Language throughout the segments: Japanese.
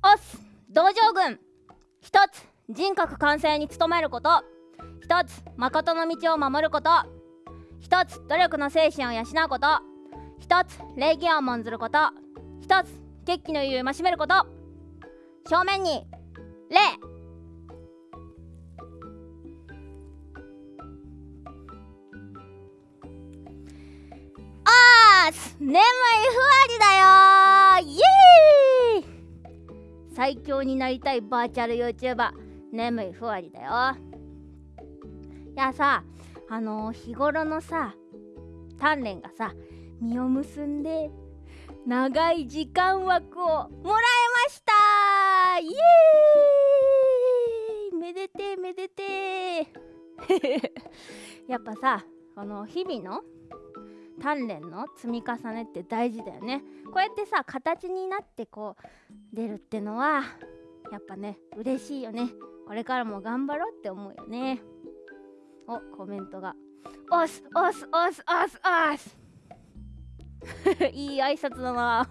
おす道場軍。一つ人格完成に努めること。一つ誠の道を守ること。一つ努力の精神を養うこと。一つ礼儀を重んずること。一つ決起の意を戒めること。正面に礼。あーす眠いふわりだよ。イエーイ。最強になりたいバーチャル YouTuber 眠いふわりだよ。いやさあのー、日頃のさ鍛錬がさ実を結んで長い時間枠をもらえました。イエーイ。めでてめでて やっぱさこの日々の鍛錬の積み重ねって大事だよね。こうやってさ形になってこう出るってのはやっぱね嬉しいよね。これからも頑張ろうって思うよね。おコメントが。おすおすおすおすおす。いい挨拶だな。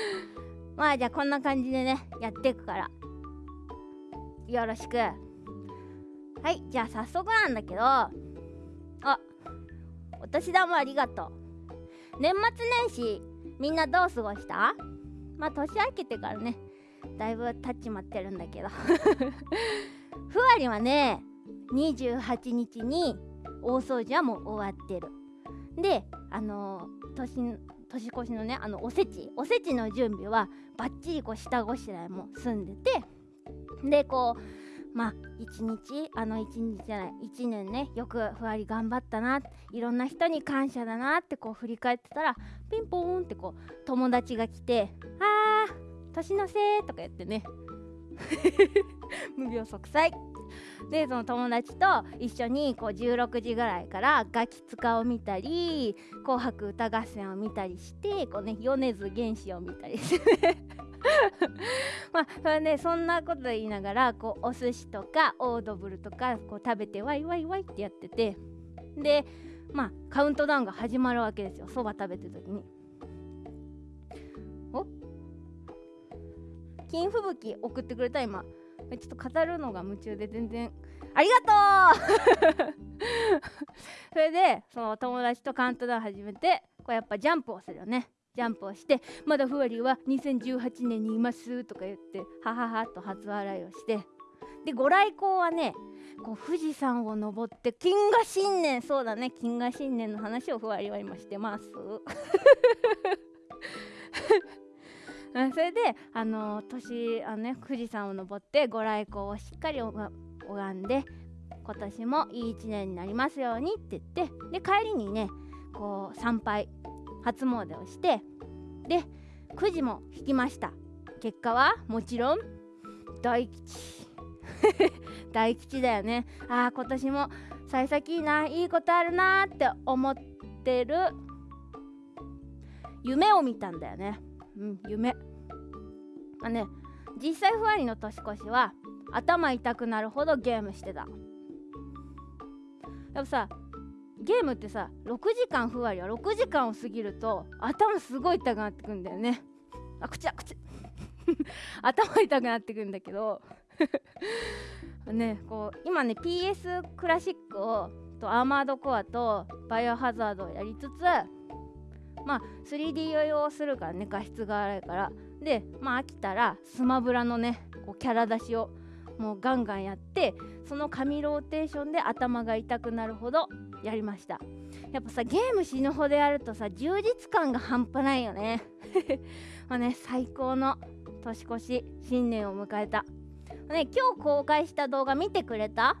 まあじゃあこんな感じでねやっていくから。よろしく。はいじゃあ早速なんだけど。あお年玉ありがとう。年末年始みんなどう過ごした？まあ年明けてからねだいぶ経っちまってるんだけど。ふわりはね28日に大掃除はもう終わってる。であのー、年年越しのねあのおせち。おせちの準備はバッチリこう下ごしらえも済んでてでこうまあ一日あの一日じゃない一年ねよくふわり頑張ったないろんな人に感謝だなってこう振り返ってたらピンポーンってこう友達が来て「あー年のせい」とか言ってね。無病息災。でその友達と一緒にこう16時ぐらいからガキ使を見たり「紅白歌合戦」を見たりしてこう、ね、米津玄師を見たりしてまあそれねそんなこと言いながらこうお寿司とかオードブルとかこう食べてワイワイワイってやってて。でまあカウントダウンが始まるわけですよ。そば食べてる時に。お？金吹雪送ってくれた今。ちょっと語るのが夢中で全然。ありがとう！それでその友達とカウントダウン始めてこうやっぱジャンプをするよね。ジャンプをしてまだふわりは2018年にいますとか言ってはははと初笑いをして。でご来光はねこう富士山を登って金河新年そうだね金河新年の話をふわりは今してます。それであの年あの、ね、富士山を登ってご来光をしっかり拝んで今年もいい一年になりますようにって言ってで帰りにねこう参拝初詣をしてでくじも引きました。結果はもちろん大吉。大吉だよね。ああ今年も幸先いいないいことあるなって思ってる。夢を見たんだよね。うん夢。あね実際ふわりの年越しは頭痛くなるほどゲームしてた。やっぱさゲームってさ6時間ふわりは6時間を過ぎると頭すごい痛くなってくんだよね。あ口だ口。頭痛くなってくんだけど。ねこう今ね PS クラシックをとアーマードコアとバイオハザードをやりつつまあ 3D 用用するからね画質が荒いから。でまあ飽きたらスマブラのねこうキャラ出しをもうガンガンやってその紙ローテーションで頭が痛くなるほどやりました。やっぱさゲーム死ぬほどやるとさ充実感が半端ないよね。まあね最高の年越し新年を迎えた、ね、今日公開した動画見てくれた？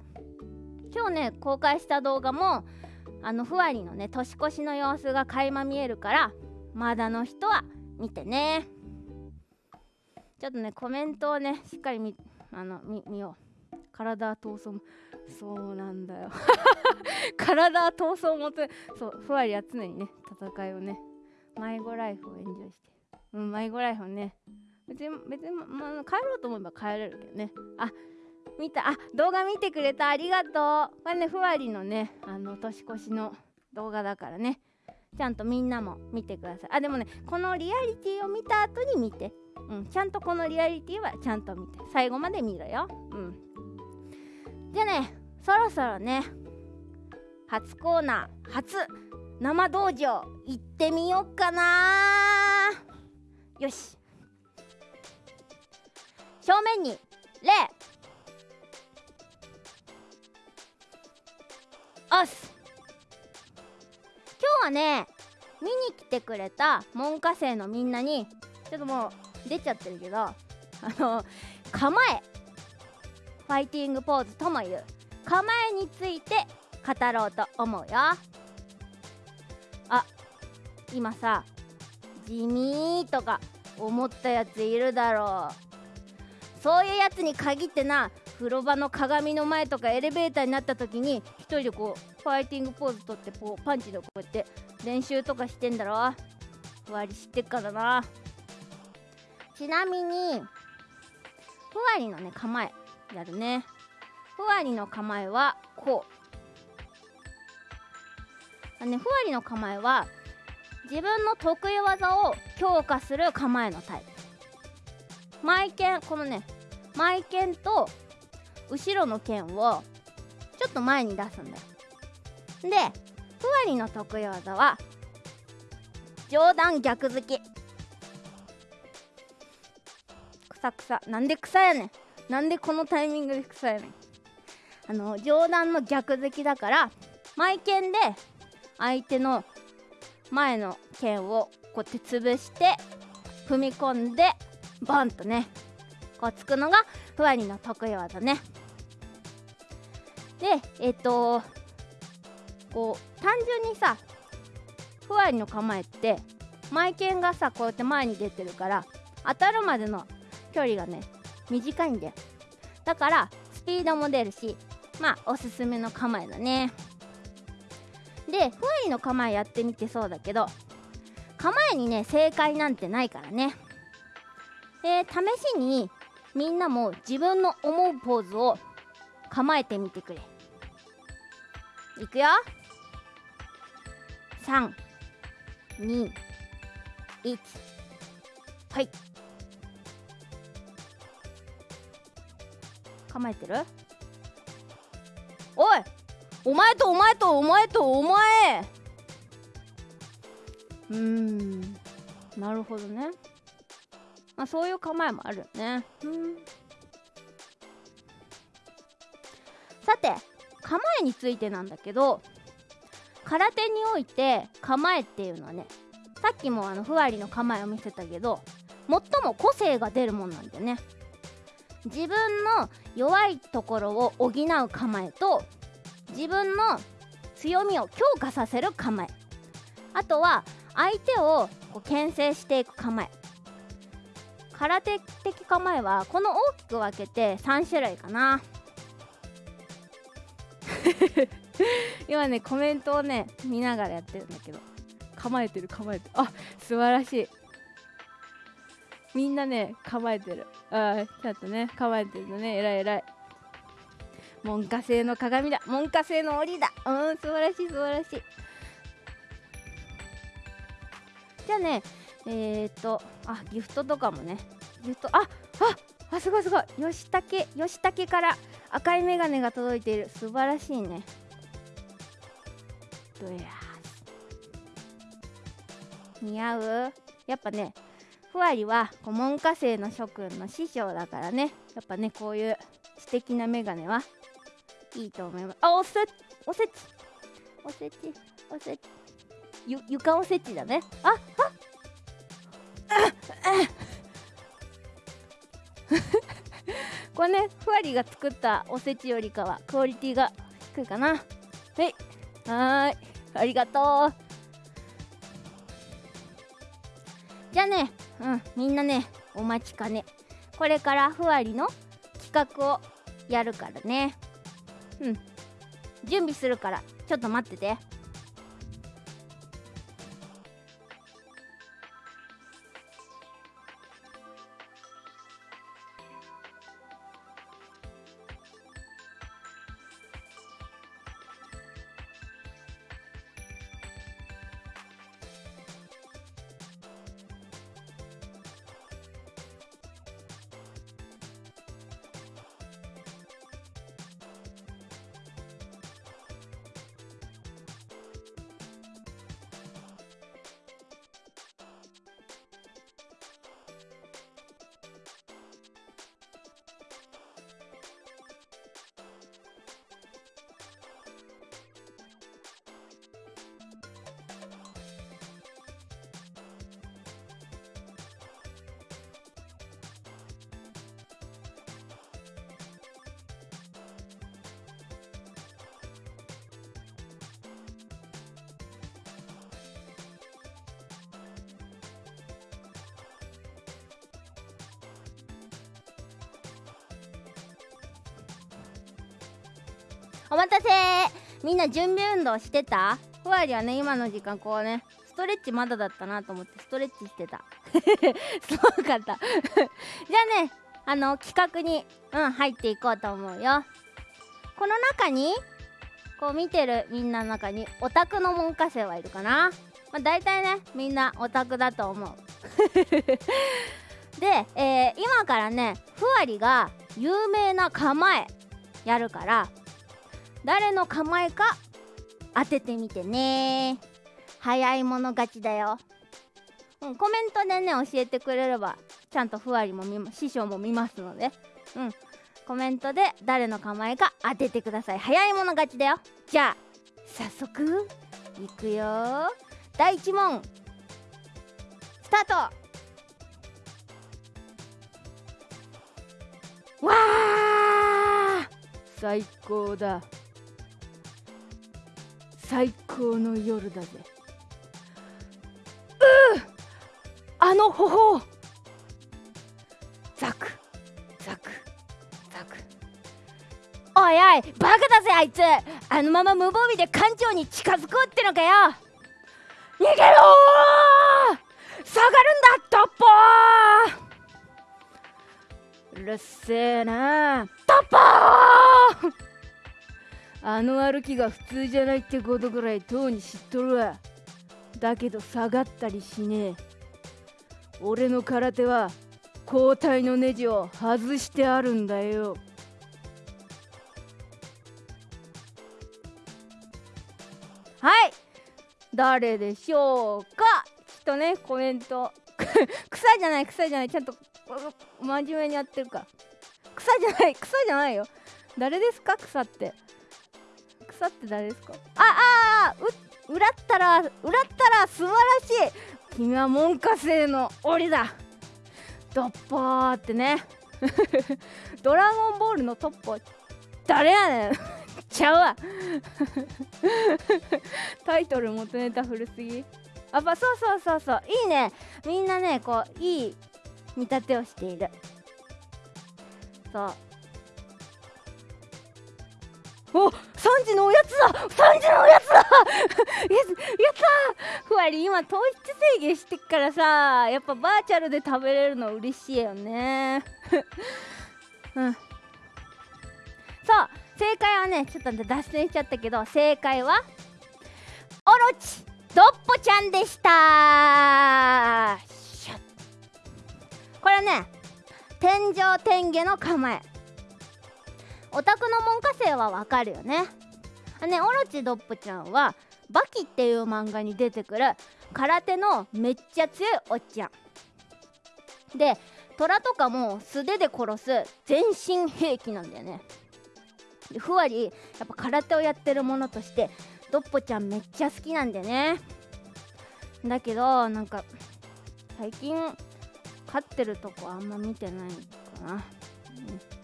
今日ね公開した動画もあのふわりのね年越しの様子が垣間見えるからまだの人は見てね。ちょっとねコメントをねしっかり見あの見よう。体闘争そうなんだよ。体闘争もてそうふわりは常にね戦いをね迷子ライフをエンジョイして。うん迷子ライフをね別に別に、まあ、帰ろうと思えば帰れるけどね。あ見た。あ動画見てくれた。ありがとう。これねふわりのねあの年越しの動画だからね。ちゃんとみんなも見てください。あでもねこのリアリティを見た後に見て。うんちゃんとこのリアリティはちゃんと見て。最後まで見ろよ。うん。じゃあねそろそろね初コーナー初生道場行ってみよっかな。よし。正面に礼おす今日はね見に来てくれた門下生のみんなにちょっともう出ちゃってるけどあの構え。ファイティングポーズともいう。構えについて語ろうと思うよ。あ今さ地味とか思ったやついるだろう。そういうやつに限ってな風呂場の鏡の前とかエレベーターになった時に一人でこうファイティングポーズ取ってこうパンチでこうやって練習とかしてんだろふわり知ってっからな。ちなみにふわりのね構え。やるね。ふわりの構えはこう。あねふわりの構えは自分の得意技を強化する構えのタイプ。マイケンこのねマイケンと後ろの剣をちょっと前に出すんだよ。でふわりの得意技は上段逆突き。くさくさ。なんで草やねん。なんでこのタイミングで草やねあの上段の逆突きだから前剣で相手の前の剣をこうやって潰して踏み込んでボンとねこうつくのがふわりの得意技ね。でえっ、とこう単純にさふわりの構えって前剣がさこうやって前に出てるから当たるまでの距離がね短いんだよ。だからスピードも出るしまあおすすめの構えだね。でふわりの構えやってみてそうだけど構えにね正解なんてないからね。で試しにみんなも自分の思うポーズを構えてみてくれ。いくよ。321はい。構えてる？おいお前とお前とお前とお前。うーん。なるほどね。まあそういう構えもあるよね。うん。さて構えについてなんだけど空手において構えっていうのはねさっきもあのふわりの構えを見せたけど最も個性が出るもんなんだよね。自分の弱いところを補う構えと自分の強みを強化させる構え。あとは相手をこう牽制していく構え。空手的構えはこの大きく分けて3種類かな。今ねコメントをね見ながらやってるんだけど。構えてる構えてる。あ素晴らしい。みんなね構えてる。ああちゃんとね構えてるのね。えらいえらい。門下製の鏡だ。門下製の檻だ。うん素晴らしい素晴らしい。じゃあねえー、っとあギフトとかもね。ギフトあああすごいすごい。吉武吉武から赤いメガネが届いている。素晴らしいね。どや似合う？やっぱねふわりはこう門下生の諸君の師匠だからね。やっぱねこういう素敵なメガネはいいと思います。あおせおせち。おせち。おせち。ゆ床おせちだね。ああ。これねふわりが作ったおせちよりかはクオリティが低いかな。はい。はーい。ありがとう。じゃあねうんみんなねお待ちかね。これからふわりの企画をやるからね。うん。準備するからちょっと待ってて。お待たせ。みんな準備運動してた？ふわりはね今の時間こうねストレッチまだだったなと思ってストレッチしてた。すごかった。じゃあねあの企画にうん入っていこうと思うよ。この中にこう見てるみんなの中にオタクの門下生はいるかな、まあ、大体ねみんなオタクだと思う。で、えー、今からねふわりが有名な構えやるから誰の構えか当ててみてね。早い者勝ちだよ、うん、コメントでね教えてくれればちゃんとふわりも見師匠も見ますので。うんコメントで誰の構えか当ててください。早い者勝ちだよ。じゃあ早速いくよ。第1問。スタート。わー!最高だ。最高の夜だぜ。うあの頬ザクザクザク。おいおいバカだぜあいつ。あのまま無防備で艦長に近づこうってのかよ。逃げろ下がるんだトッポー。うるせえなトッポー。あの歩きが普通じゃないってことぐらいとうに知っとるわ。だけど下がったりしねえ。俺の空手は交代のネジを外してあるんだよ。はい。誰でしょうか？ちょっとねコメント。草じゃない草じゃない。ちゃんと真面目にやってるか草じゃない草じゃないよ。誰ですか？草って。草って誰ですか？ああう裏ったら裏ったら素晴らしい。君は門下生の檻だ。ドッポーってね。ドラゴンボールのトッポ誰やねん。ちゃうわ。タイトル元ネタ古すぎ。あそうそうそうそう。いいね。みんなねこういい見立てをしている。そう。お3時のおやつだ。3時のおやつだ。やった。ふわり今糖質制限してっからさやっぱバーチャルで食べれるの嬉しいよね。うん。そう正解はねちょっと脱線しちゃったけど正解はオロチドッポちゃんでした。これね天井天下の構え。オタクの門下生はわかるよね。ねオロチドッポちゃんはバキっていう漫画に出てくる空手のめっちゃ強いおっちゃん。で虎とかも素手で殺す全身兵器なんだよね。ふわりやっぱ空手をやってるものとしてドッポちゃんめっちゃ好きなんだよね。だけどなんか最近勝ってるとこあんま見てないかな、うん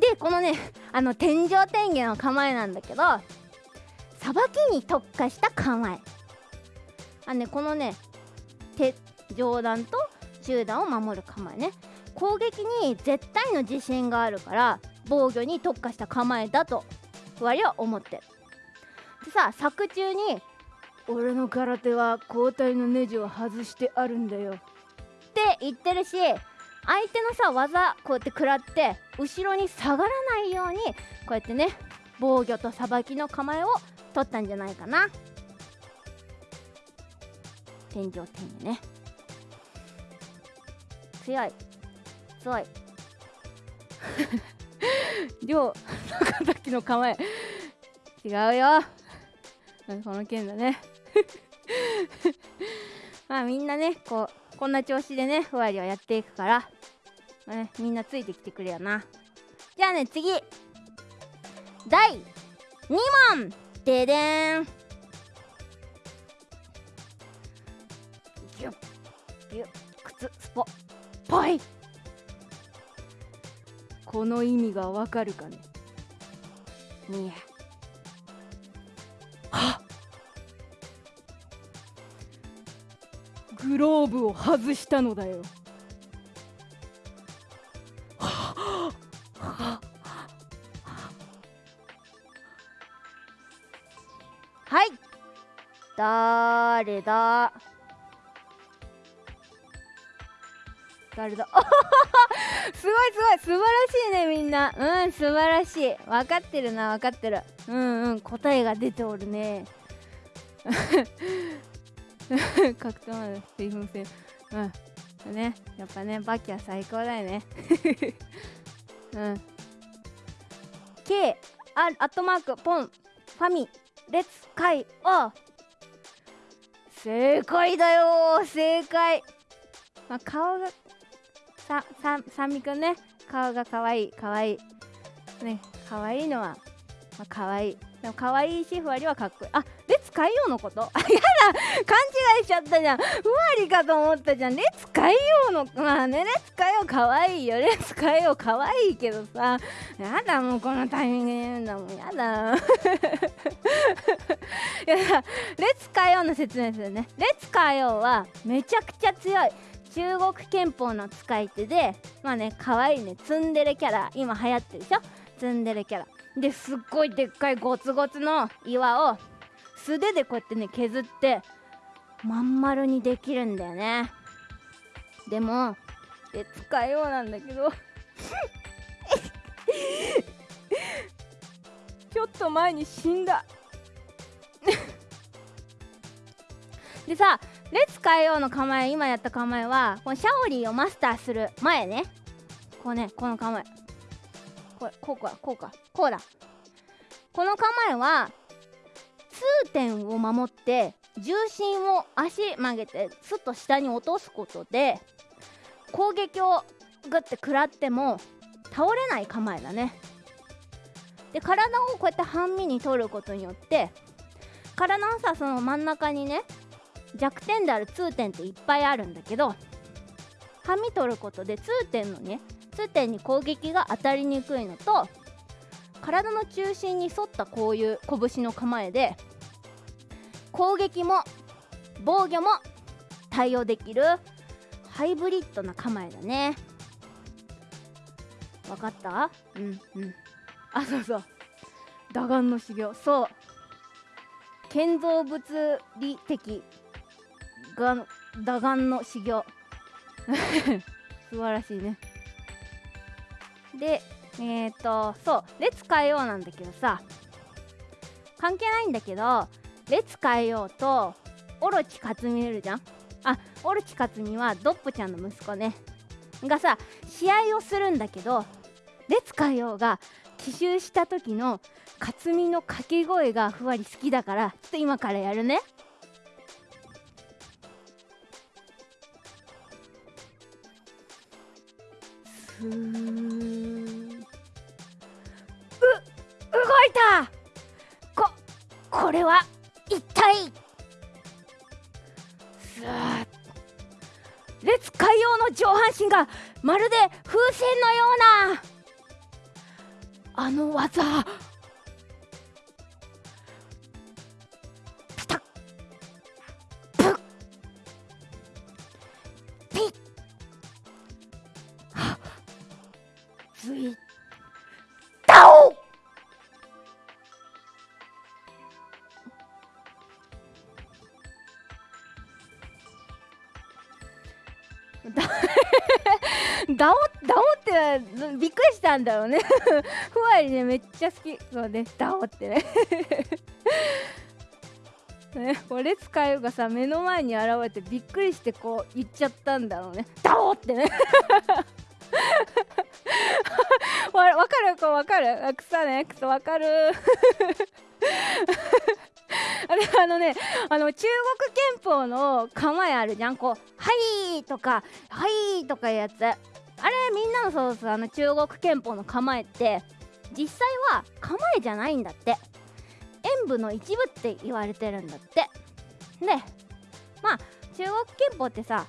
でこのねあの天井天下の構えなんだけどさばきに特化した構え。あねこのね手上段と中段を守る構えね。攻撃に絶対の自信があるから防御に特化した構えだとふわりは思ってる。でさ作中に「俺の空手は交代のネジを外してあるんだよ」って言ってるし相手のさ技こうやって食らって後ろに下がらないようにこうやってね防御とさばきの構えを取ったんじゃないかな。天井天井ね。強い。強い。両高崎の構え。違うよ。この件だね。まあみんなねこうこんな調子でねふわりはやっていくから、ね、みんなついてきてくれよな。じゃあね次。第2問。ででん。ギュッギュッ靴スポ。ぽい。この意味がわかるかね？にや。グローブを外したのだよ誰だ？誰だ？すごいすごい。素晴らしいねみんな。うん素晴らしい。分かってるな分かってる。うんうん答えが出ておるね。格闘まで水分性。うん。ねやっぱねバキは最高だよね。うん。K アアットマークポン。ファミレッツカイ。オー正解だよ。正解。まあ顔がさささみくんね。顔がかわいいかわい。いねかわいいのはまあかわい。いでも可愛いしふわりはかっこいい。あレッツ海洋のこと。あやだ。勘違いしちゃったじゃん。ふわりかと思ったじゃん。レッツ海洋のまあねレッツ海洋かわいいよ。レッツ海洋かわいいけどさ。やだもうこのタイミングで言うんだもん。やだ。いやレッツ海洋の説明するね。レッツ海洋はめちゃくちゃ強い。中国憲法の使い手でまあね可愛いね。ツンデレキャラ。今流行ってるでしょ？ツンデレキャラ。ですっごいでっかいゴツゴツの岩を素手でこうやってね削ってまん丸にできるんだよね。でもで使いようなんだけど。ちょっと前に死んだ。でさレッツ変えようの構え今やった構えはこのシャオリーをマスターする前ね。こうねこの構え。これこうかこうかこうだ。この構えは痛点を守って重心を足曲げてスッと下に落とすことで攻撃をグッて食らっても倒れない構えだね。で体をこうやって半身に取ることによって体のさその真ん中にね弱点である痛点っていっぱいあるんだけど半身取ることで痛点のね痛点に攻撃が当たりにくいのと体の中心に沿ったこういう拳の構えで攻撃も防御も対応できるハイブリッドな構えだね。わかった？うんうん。あそうそう。打眼の修行。そう。建造物理的が打眼の修行。素晴らしいね。でえっ、ー、とそう「列変えよう」なんだけどさ。関係ないんだけど「列変えよう」とオロチ克実いるじゃん？あオロチ克実はドッポちゃんの息子ね。がさ試合をするんだけど列変えようが奇襲した時の克実の掛け声がふわり好きだからちょっと今からやるね。う動いた！ここれは？たい。すー列海洋の上半身がまるで風船のような。あの技。ダオダオってびっくりしたんだろうね。ふわりねめっちゃ好き。そうねダオってね。ね俺使うがさ目の前に現れてびっくりしてこう言っちゃったんだろうね。ダオってね。わわかる？こうわかる？あ草ね。草わかる？あれあのねあの中国憲法の構えあるじゃん。こう「はい」とか「はい」とかいうやつ。あれみんなのそうそうあの中国憲法の構えって実際は構えじゃないんだって。演武の一部って言われてるんだって。でまあ中国憲法ってさ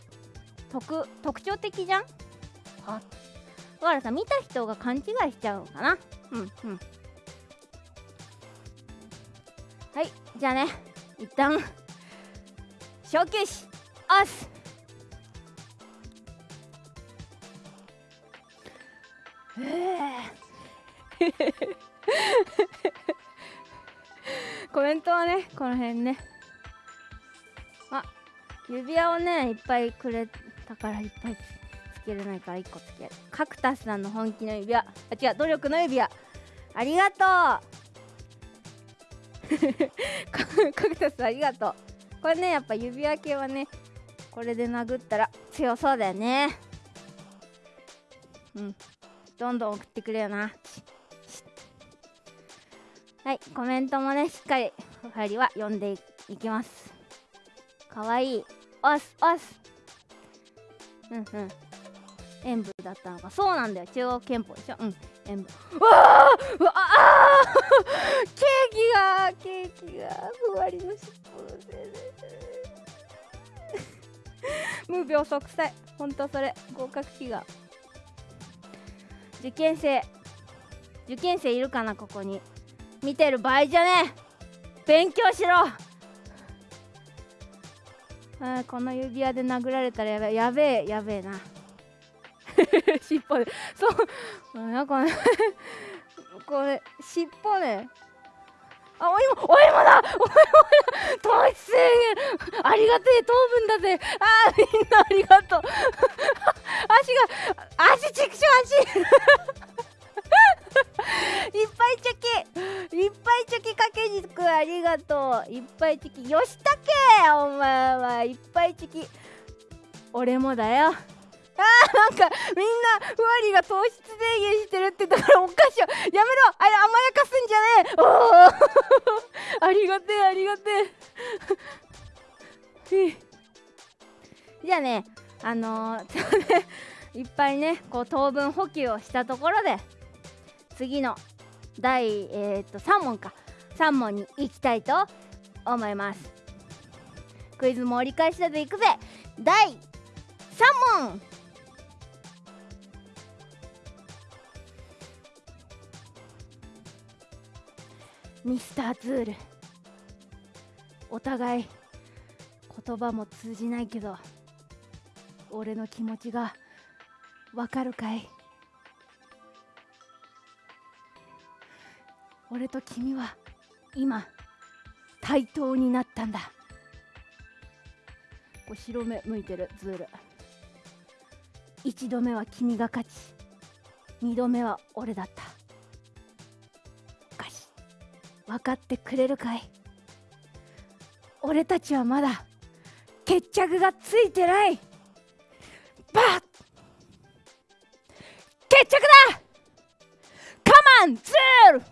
特特徴的じゃん？あ。だからさ見た人が勘違いしちゃうのかな？うんうん。はいじゃあね一旦小休止お コメントはねこの辺ね。あ指輪をねいっぱいくれたからいっぱいつけれないから1個つける。カクタスさんの本気の指輪。あ違う努力の指輪。ありがとう。カクタスありがとう。これねやっぱ指輪系はねこれで殴ったら強そうだよね。うん。どんどん送ってくれよな。はいコメントもねしっかり入りは読んでいきます。かわい。いおすおす。うんうん。演舞だったのか。そうなんだよ。中央憲法でしょ。うん。演舞。うわーうわあケーキがケーキがふわりの尻尾で無病息災。ほんとそれ。合格祈願。受験生受験生いるかなここに。見てる場合じゃねえ。勉強しろ。あこの指輪で殴られたらやべえ。やべえやべえな。尻尾で。そう。なんか これ尻尾ね。あお芋お芋だ。お芋だ糖質制限ありがてえ糖分だぜ。あーみんなありがとう。足が足ちくしょ足。いっぱいチョキ。いっぱいチョキかけにく。ありがとう。いっぱいチョキ。よしたけお前は。いっぱいチョキ。俺もだよ。あーなんかみんなふわりが糖質制限してるって言ったからおかしいやめろあれ甘やかすんじゃねえ。おありがてえありがてえ。じゃあねあのー、ね いっぱいねこう糖分補給をしたところで次の第、えー、と3問か。3問に行きたいと思います。クイズも折り返しだといくぜ。第3問。ミスターズール。お互い言葉も通じないけど俺の気持ちがわかるかい？俺と君は今対等になったんだ。こう白目向いてるズール。一度目は君が勝ち二度目は俺だった。分かってくれるかい？俺たちはまだ決着がついてない。バッ！決着だ！カマンズール！は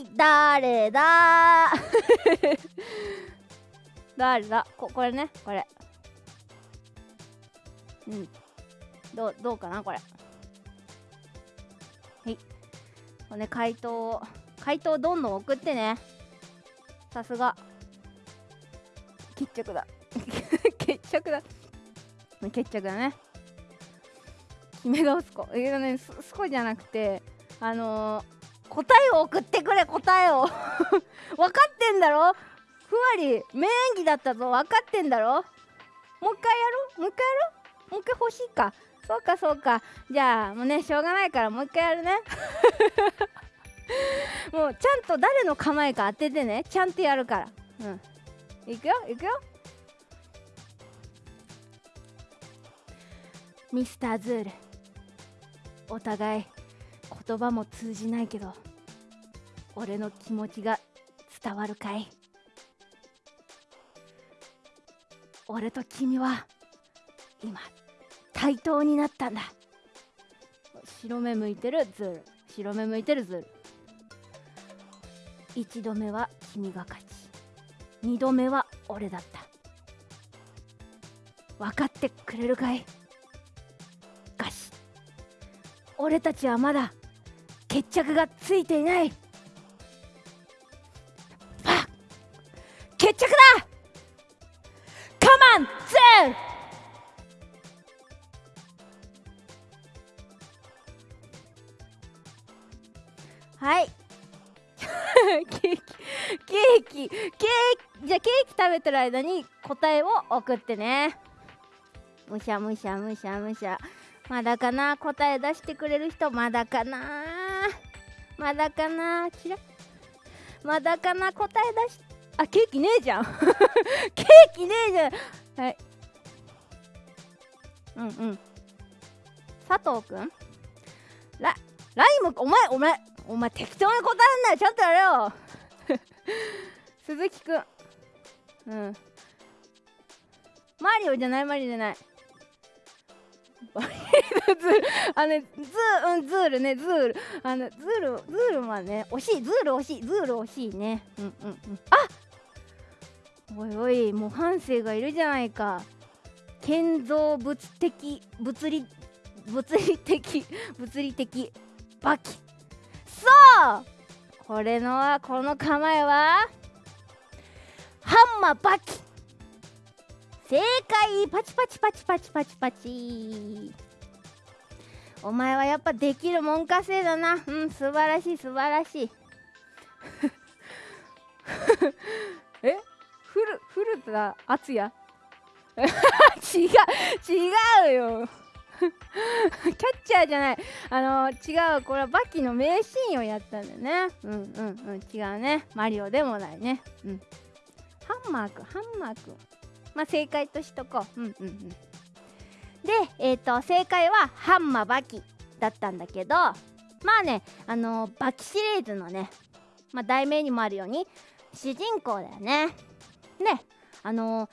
い誰だ？誰だ？ここれねこれ。うん。どうどうかなこれ。はい。これね回答回答どんどん送ってね。さすが。決着だ。決着だ。決着だね。決め顔すこ。えー、ねすすこじゃなくてあのー答えを送ってくれ答えを。分かってんだろ？ふわり名演技だったぞ。分かってんだろ？もう一回やろう？もう一回やろう？もう一回欲しいかそうかそうか。じゃあもうねしょうがないからもう一回やるね。もうちゃんと誰の構えか当ててね。ちゃんとやるから。うん。いくよいくよ。ミスターズール。お互い言葉も通じないけど俺の気持ちが伝わるかい。俺と君は今対等になったんだ。白目向いてるズール。白目向いてるズール。一度目は君が勝ち。二度目は俺だった。分かってくれるかい？がし俺たちはまだ決着がついていない食べてる間に答えを送ってね。むしゃむしゃむしゃむしゃ。まだかな？答え出してくれる人？まだかな？まだかな？ちらまだかな？答え出しあケーキねえじゃん。ケーキねえじゃん。はい。うんうん。佐藤くん？ラライムお前お前お前適当に答えんなよ。ちゃんとやれよ 鈴木くん。うん。マリオじゃないマリオじゃない。バリズールあのズーうんズールね。ズール。あのズールズールはね惜しい。ズール惜しい。ズール惜しいね。うんうんうん。あおいおい模範生がいるじゃないか。建造物的物理物理的物理的バキ。そう！これのはこの構えは？ハンマーバキ正解。パチパチパチパチパチパチ。お前はやっぱできるもんかせいだな。うん素晴らしい素晴らしい。え？フルフルタ敦也違う違うよ。キャッチャーじゃない。あの違うこれはバキの名シーンをやったんだよね。うんうんうん。違うね。マリオでもないね。うんハンマーくんハンマーくん。まあ正解としとこう。うんうんうん。でえっ、ー、と正解はハンマーバキだったんだけどまあねあのバキシリーズのねまあ題名にもあるように主人公だよね。ねあの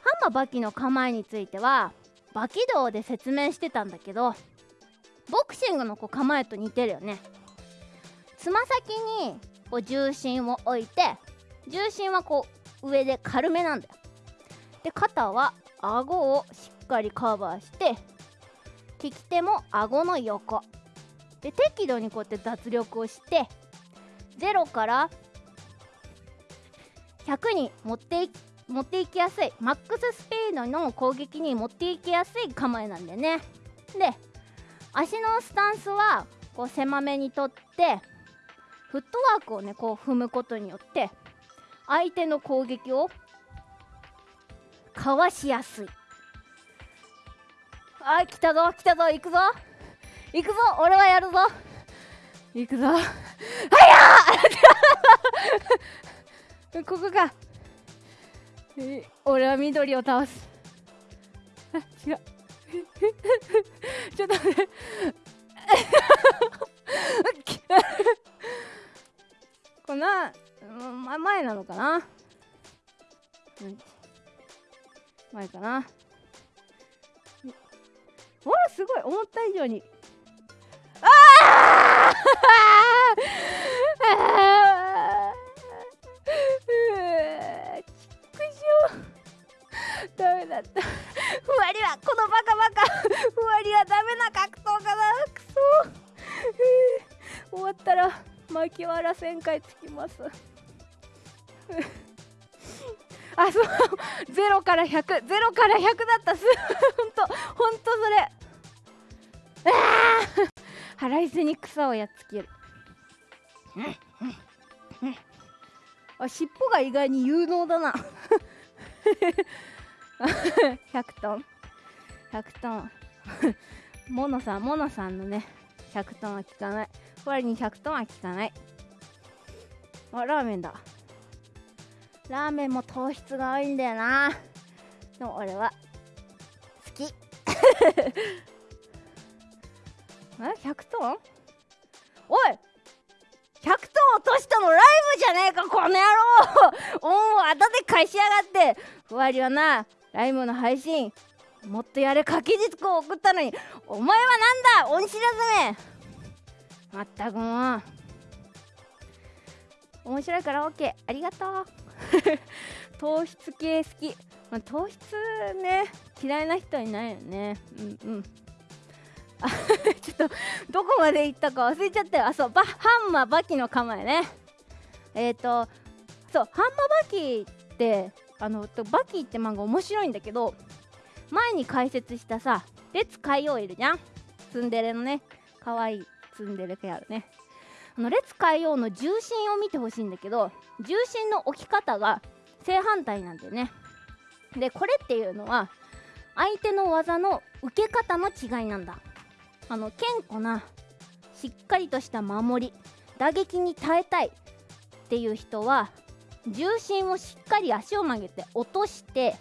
ハンマーバキの構えについてはバキ道で説明してたんだけどボクシングのこう構えと似てるよね。つま先にこう重心を置いて重心はこう上で軽めなんだよ。で肩は顎をしっかりカバーして利き手も顎の横。で適度にこうやって脱力をして0から100に持ってい持っていきやすいマックススピードの攻撃に持っていきやすい構えなんだよね。で足のスタンスはこう狭めにとってフットワークをねこう踏むことによって相手の攻撃をかわしやすい。あ来たぞ来たぞ行くぞ。行くぞ俺はやるぞ。行くぞ。はやーここか。俺は緑を倒す。あ違う。ちょっと待って。こんな、ま、前なのかな、前かな？ほらすごい。思った以上に。ああダメだったふわりはこのバカバカふわりはダメな格闘家だくそ終わったら巻きわら旋回つきます あそう。0から1000から100だった。すほんとほんとそれ。ああ腹いせに草をやっつける。あ尻尾が意外に有能だな。100トン。100トン。モノさんモノさんのね100トンは効かない。ふわりに100トンは効かない。あラーメンだ。ラーメンも糖質が多いんだよな。でも俺は好き。え100トン？おい100トン落としたのライブじゃねえかこの野郎！おおあだで返しやがって。ふわりはなライブの配信もっとやれ掛け軸を送ったのに。お前はなんだ？恩知らずめ！まったくもう。面白いから OK ありがとう。糖質系好き、まあ、糖質ね嫌いな人いないよね。うんうん。ちょっとどこまで行ったか忘れちゃったよ。あそうバハンマーバキの構えね。えっ、ー、とそうハンマーバキってあのバキって漫画面白いんだけど前に解説したさ列海王いるじゃん。ツンデレのね可愛いツンデレペアルね。あの列海王の重心を見てほしいんだけど重心の置き方が正反対なんだよね。でこれっていうのは相手の技の受け方の違いなんだ。あの堅固なしっかりとした守り打撃に耐えたいっていう人は重心をしっかり足を曲げて落として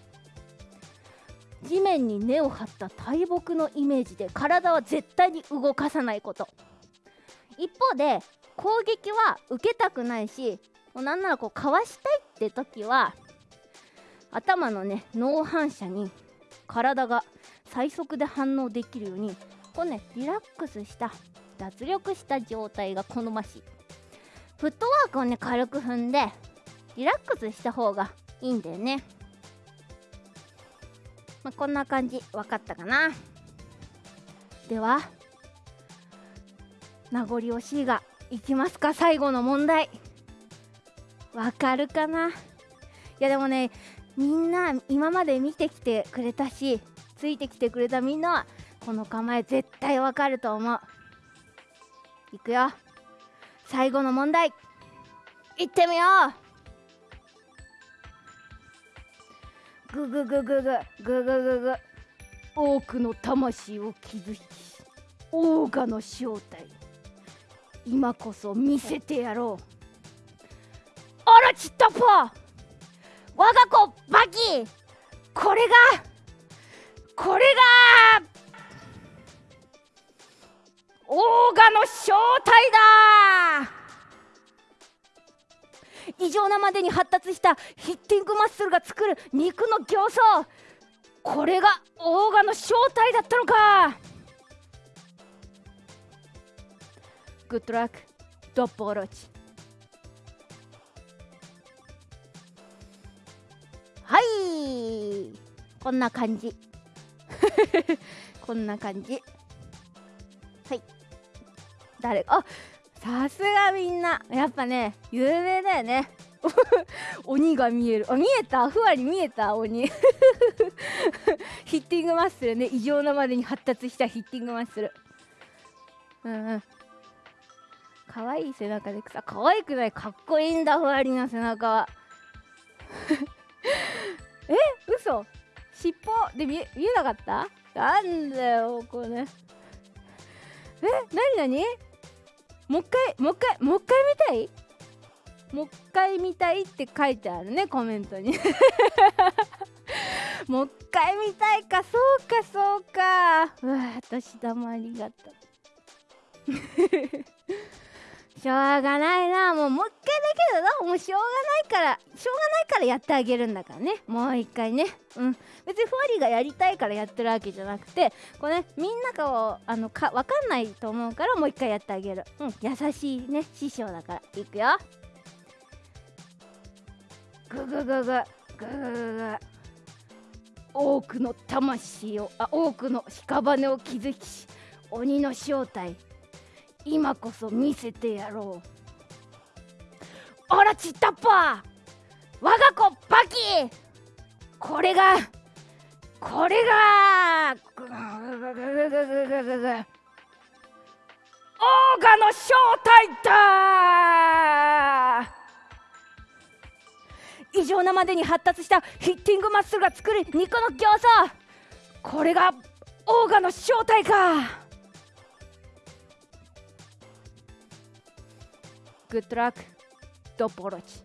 地面に根を張った大木のイメージで体は絶対に動かさないこと。一方で攻撃は受けたくないしもうなんならこうかわしたいって時は頭のね脳反射に体が最速で反応できるようにこうねリラックスした脱力した状態が好ましい。フットワークをね軽く踏んでリラックスした方がいいんだよね。まあ、こんな感じ。分かったかな？では名残惜しいがいきますか最後の問題。わかるかな？いやでもねみんな今まで見てきてくれたしついてきてくれたみんなはこの構え絶対わかると思う。いくよ。最後の問題。いってみよう。ぐぐぐぐぐぐぐぐぐ多くの魂を築きオーガの正体今こそ見せてやろう。あらちったぽ。我が子バキこれがこれがオーガの正体だ。異常なまでに発達したヒッティングマッスルが作る肉の形相。これがオーガの正体だったのか。グッドラックドッポロチはいこんな感じ。こんな感じ。はい。誰？あさすがみんな。やっぱね有名だよね。鬼が見える。あ見えた？ふわり見えた？鬼。ヒッティングマッスルね。異常なまでに発達したヒッティングマッスル。うんうん。可愛い背中でさ可愛くない。かっこいいんだふわりの背中。は え嘘。尻尾で見え見えなかった？なんだよこれ。えなになに？もう一回もう一回もう一回見たい？もう一回見たいって書いてあるねコメントに。もう一回見たいか。そうかそうか。うわ私だもありがとうしょうがないな。もうもう一回だけどなもうしょうがないからしょうがないからやってあげるんだからね。もう一回ね。うん。別にふわりがやりたいからやってるわけじゃなくてこうねみんながをあのか分かんないと思うからもう一回やってあげる。うん。優しいね師匠だから。いくよ。ぐぐぐぐ。ぐぐぐぐ。多くの魂をあ多くの屍を築きし鬼の正体。今こそ見せてやろう。あらちったっぱ我が子バキ。これがこれがオーガの正体だ。異常なまでに発達したヒッティングマッスルが作る肉の形相。これがオーガの正体か。グッドラックドボロチ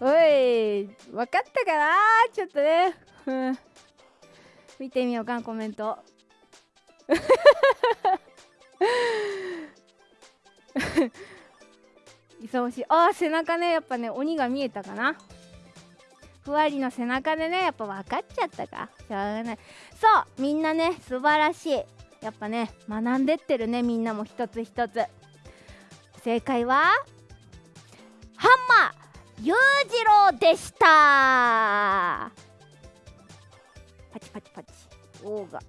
おい分かったかなちょっとね、見てみようかコメント勇しいあー背中ねやっぱね鬼が見えたかなふわりの背中でねやっぱ分かっちゃったかしょうがないそうみんなね素晴らしいやっぱね学んでってるねみんなも一つ一つ。正解はハンマー裕次郎でした。パチパチパチ。オーガ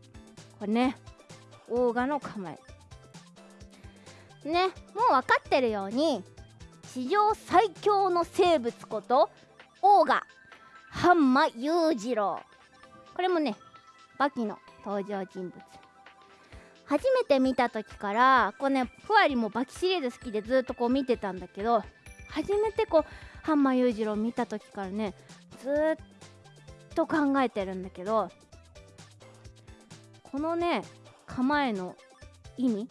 これねオーガの構え。ねもう分かってるように史上最強の生物ことオーガハンマ裕次郎。これもねバキの登場人物。初めて見た時からこうねふわりもバキシリーズ好きでずっとこう見てたんだけど初めてこうハンマー裕次郎見た時からねずっと考えてるんだけどこのね構えの意味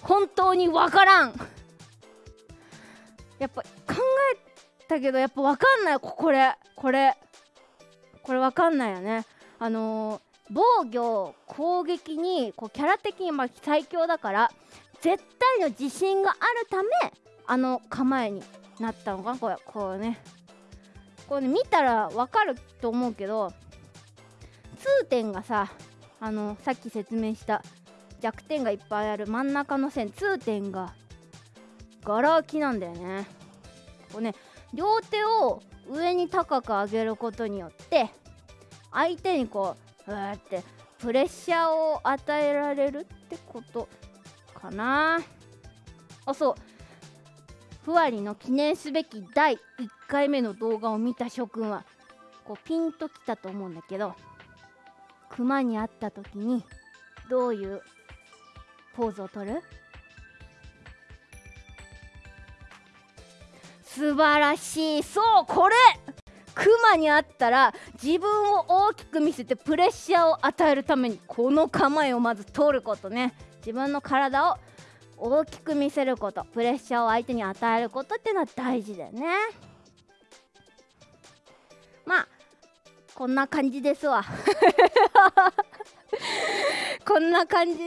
本当にわからん。やっぱ考えたけどやっぱわかんない。これこれこれわかんないよね。あのー、防御攻撃にこうキャラ的にま最強だから絶対の自信があるためあの構えになったのかなこれこうね。これね見たらわかると思うけど痛点がさあのさっき説明した弱点がいっぱいある真ん中の線痛点がガラ空きなんだよね。こうね両手を上に高く上げることによって相手にこうううーってプレッシャーを与えられるってことかな。あそう。ふわりの記念すべき第1回目の動画を見た諸君はこうピンときたと思うんだけどクマに会った時にどういうポーズをとる？素晴らしい。そうこれ！クマに会ったら自分を大きく見せてプレッシャーを与えるためにこの構えをまず取ることね。自分の体を大きく見せることプレッシャーを相手に与えることっていうのは大事だよね。まあこんな感じですわ。こんな感じ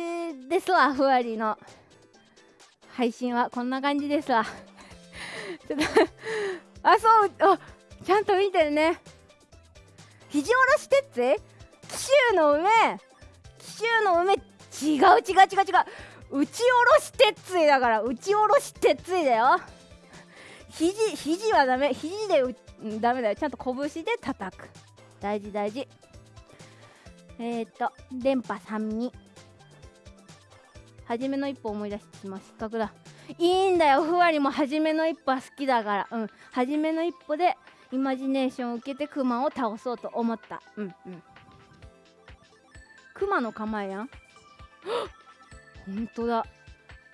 ですわふわりの。配信はこんな感じですわ。ちょっとあそうあちゃんと見てるね。肘下ろし鉄杖紀州の梅紀州の梅違う違う違う違う。打ち下ろし鉄杖だから打ち下ろし鉄杖だよ。肘肘はダメ。肘でうダメだよ。ちゃんと拳で叩く。大事大事。えっ、と電波32初めの一歩思い出してしまう失格だ。いいんだよ。ふわりも初めの一歩は好きだから。うん。初めの一歩でイマジネーションを受けてクマを倒そうと思った。うんうん。クマの構えやん。本当だ。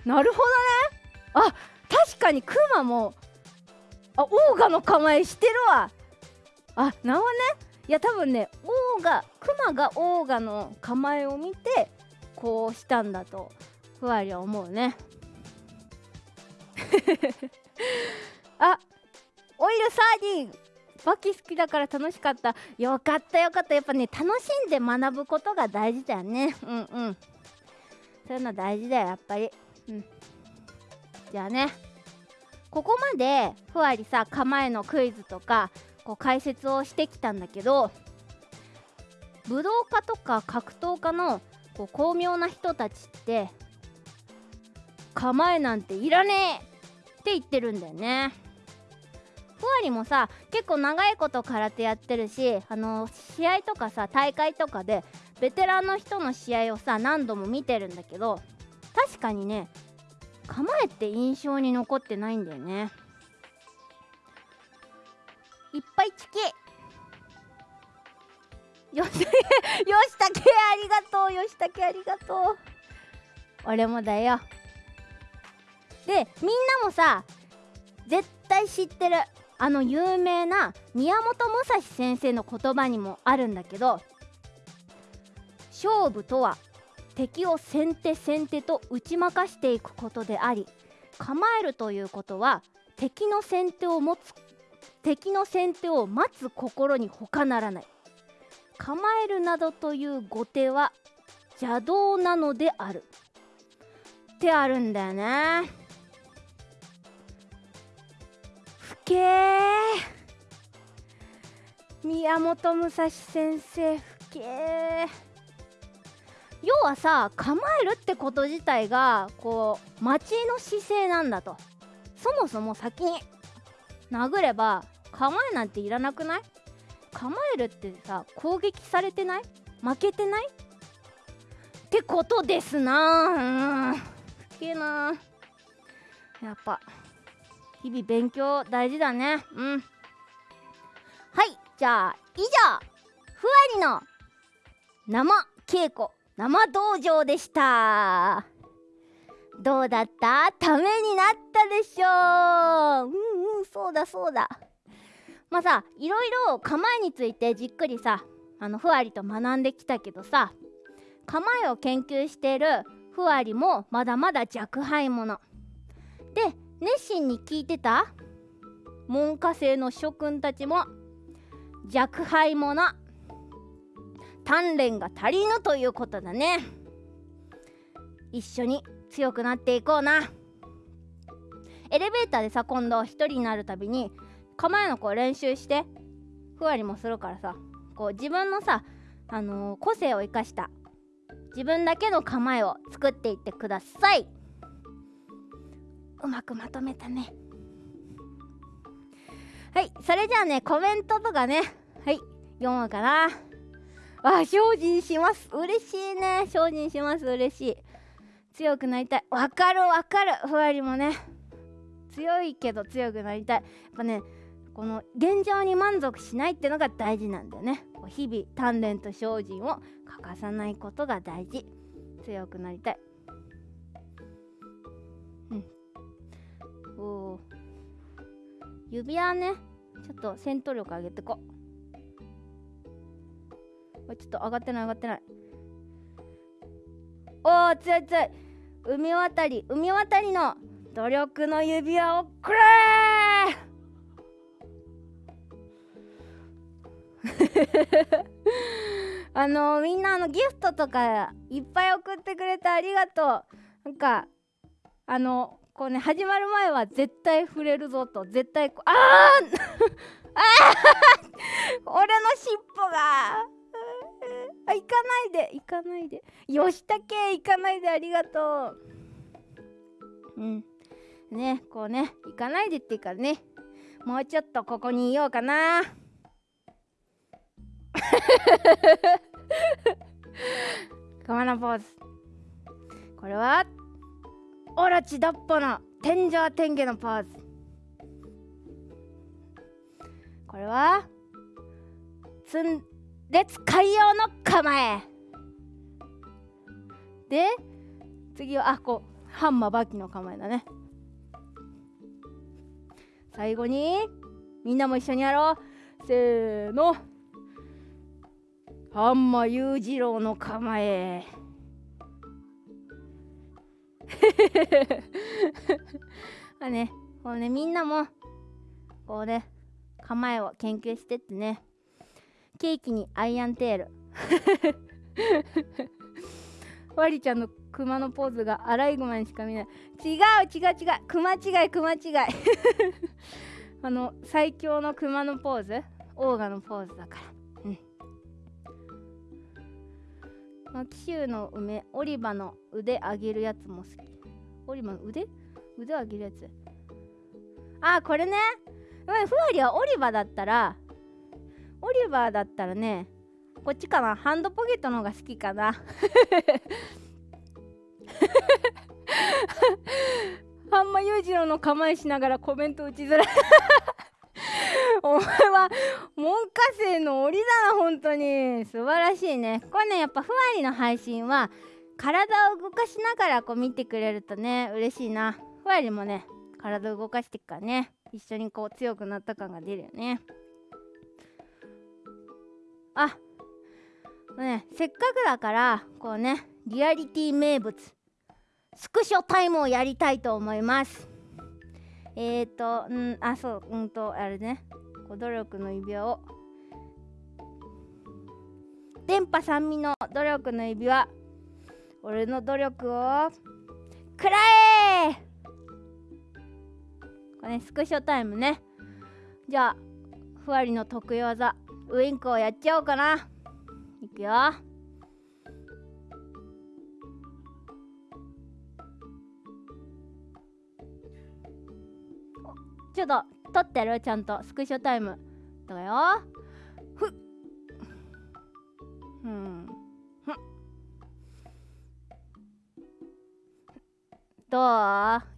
なるほどね。あ確かにクマもあオーガの構えしてるわ。あなるほどね。いや多分ねオーガクマがオーガの構えを見てこうしたんだとふわりは思うね。あオイルサーディンバキ好きだから楽しかった。よかったよかった。やっぱね楽しんで学ぶことが大事だよね。うんうん。そういうの大事だよやっぱり。うん。じゃあね。ここまでふわりさ構えのクイズとかこう解説をしてきたんだけど武道家とか格闘家のこう巧妙な人たちって構えなんていらねえって言ってるんだよね。ふわりもさ結構長いこと空手やってるしあの試合とかさ大会とかでベテランの人の試合をさ何度も見てるんだけど確かにね構えって印象に残ってないんだよね。いっぱいチキよし よしたけありがとう。よしたけありがとう。俺もだよ。でみんなもさ絶対知ってる。あの有名な宮本武蔵先生の言葉にもあるんだけど勝負とは敵を先手先手と打ち負かしていくことであり構えるということは敵の先手を持つ敵の先手を待つ心に他ならない。構えるなどという後手は邪道なのである。ってあるんだよね。け宮本武蔵先生ふけ要はさ構えるってこと自体がこう待ちの姿勢なんだと。そもそも先に殴れば構えなんていらなくない？構えるってさ攻撃されてない？負けてない？ってことですなうん。ふけなやっぱ。日々勉強大事だね。うん。はいじゃあ以上ふわりの生稽古生道場でした。どうだった？ためになったでしょう。うんうんそうだそうだ。まあさいろいろ構えについてじっくりさあのふわりと学んできたけどさ構えを研究しているふわりもまだまだ若輩者。で熱心に聞いてた？門下生の諸君たちも若輩者鍛錬が足りぬということだね。一緒に強くなっていこうな。エレベーターでさ今度一人になるたびに構えのこう練習してふわりもするからさこう自分のさ、あのー、個性を生かした自分だけの構えを作っていってください。うまくまとめたね。はいそれじゃあねコメントとかね。はい読もうかな。あ精進します。嬉しいね。精進します。嬉しい。強くなりたい。わかるわかる。ふわりもね。強いけど強くなりたい。やっぱねこの現状に満足しないってのが大事なんだよね。日々鍛錬と精進を欠かさないことが大事。強くなりたい。お指輪ね。ちょっと戦闘力上げてこちょっと上がってない上がってない。おお強い強い。海渡り海渡りの努力の指輪をくれ あのみんなあのギフトとかいっぱい送ってくれてありがとう。なんかあのこうね始まる前は絶対触れるぞと絶対こあ ああ俺の尻尾が！あ行かないで行かないで。吉武行かないでありがとう。うん。ねこうね行かないでっていうかね。もうちょっとここにいようかな。カマナポーズ。これは？オラチダッポの天井天下のポーズ。これはつん列海洋の構え。で次はあこうハンマーバキの構えだね。最後にみんなも一緒にやろう。せーの。ハンマー裕次郎の構え。まあねこうねみんなもこうね構えを研究してってね。ケーキにアイアンテール。ワリちゃんのクマのポーズがアライグマにしか見ない。違う違う違う。クマ違いクマ違い。あの最強のクマのポーズ？オーガのポーズだから。うんまあ、紀州の梅オリバの腕上げるやつも好き。オリバの腕？腕上げるやつ。あこれね。ふわりはオリバだったらオリバーだったらねこっちかな。ハンドポケットの方が好きかな。ハンマ裕次郎の構えしながらコメント打ちづらい。お前は門下生の檻だな本当に。素晴らしいね。これねやっぱふわりの配信は体を動かしながらこう見てくれるとね嬉しいな。ふわりもね体を動かしていくからね一緒にこう強くなった感が出るよね。あねせっかくだからこうねリアリティ名物スクショタイムをやりたいと思います。えっ、ー、とうんあそううんとあれね。努力の指輪を。電波三味の努力の指輪。俺の努力をくらえ。これねスクショタイムね。じゃあふわりの得意技ウインクをやっちゃおうかな。いくよ。ちょっと撮ってるちゃんと。スクショタイム。だよ。ふっ。うん。どう？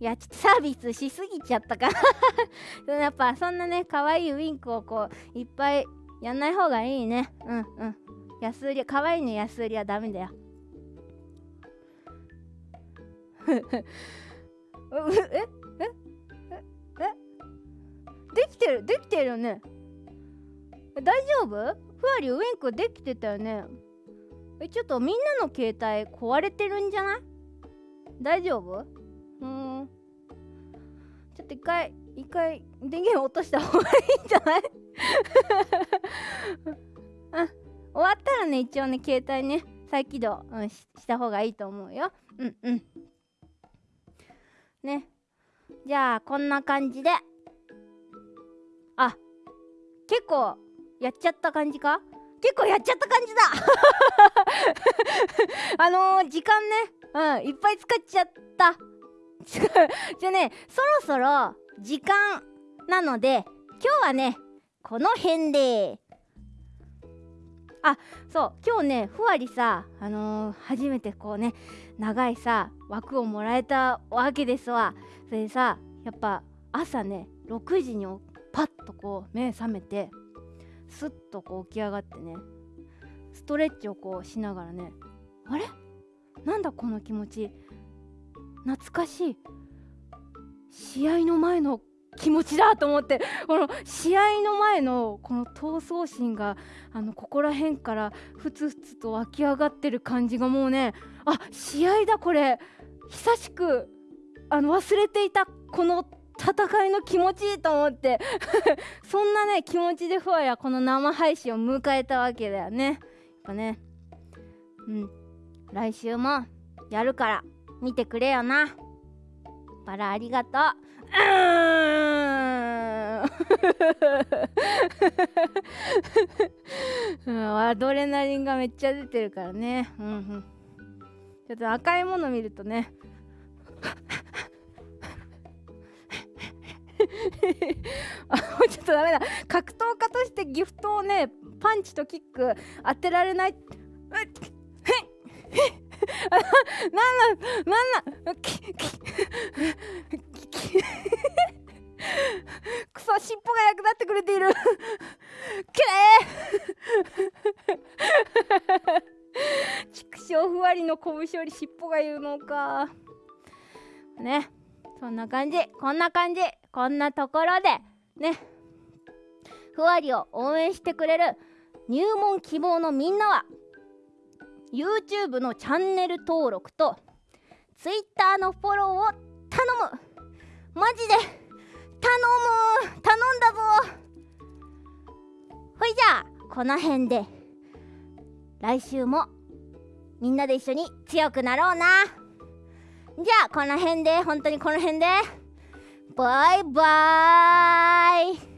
いやちょっとサービスしすぎちゃったか。やっぱそんなね可愛いウインクをこういっぱいやんない方がいいね。うんうん。安売り可愛いね安売りはダメだよ。ええええ？できてるできてるよね。大丈夫？ふわりウインクできてたよね。えちょっとみんなの携帯壊れてるんじゃない？大丈夫？うーん。ちょっと一回一回電源落とした方がいいんじゃない？あ終わったらね一応ね携帯ね再起動、うん、しした方がいいと思うよ。うんうん。ね。じゃあこんな感じで。結構やっちゃった感じか？結構やっちゃった感じだ。あのー、時間ね。うんいっぱい使っちゃった。じゃあねそろそろ時間なので今日はねこの辺で。あそう今日ねふわりさあのー、初めてこうね長いさ枠をもらえたわけですわ。それでさやっぱ朝ね6時にパッとこう目覚めてスッとこう起き上がってねストレッチをこうしながらねあれ？なんだこの気持ち？懐かしい。試合の前の気持ちだと思ってこの試合の前のこの闘争心があのここら辺からふつふつと湧き上がってる感じがもうねあ試合だこれ。久しくあの忘れていたこの戦いの気持ちいいと思って。そんなね気持ちでふわやこの生配信を迎えたわけだよね。やっぱね。うん。来週もやるから見てくれよな。バラありがとう。うーん。アドレナリンがめっちゃ出てるからね。うんうん。ちょっと赤いもの見るとね あちょっとダメだ。格闘家としてギフトをねパンチとキック当てられない。なんなんなんききくそ尻尾が役立ってくれているきれい畜生ふわりの拳より尻尾が言うのかねそんな感じ。こんな感じ。こんなところでね。ふわりを応援してくれる入門希望のみんなは YouTube のチャンネル登録と Twitter のフォローを頼む。マジで頼む。頼んだぞ。ほいじゃあこの辺で来週もみんなで一緒に強くなろうな。じゃあこの辺で本当にこの辺で。バイバーイ。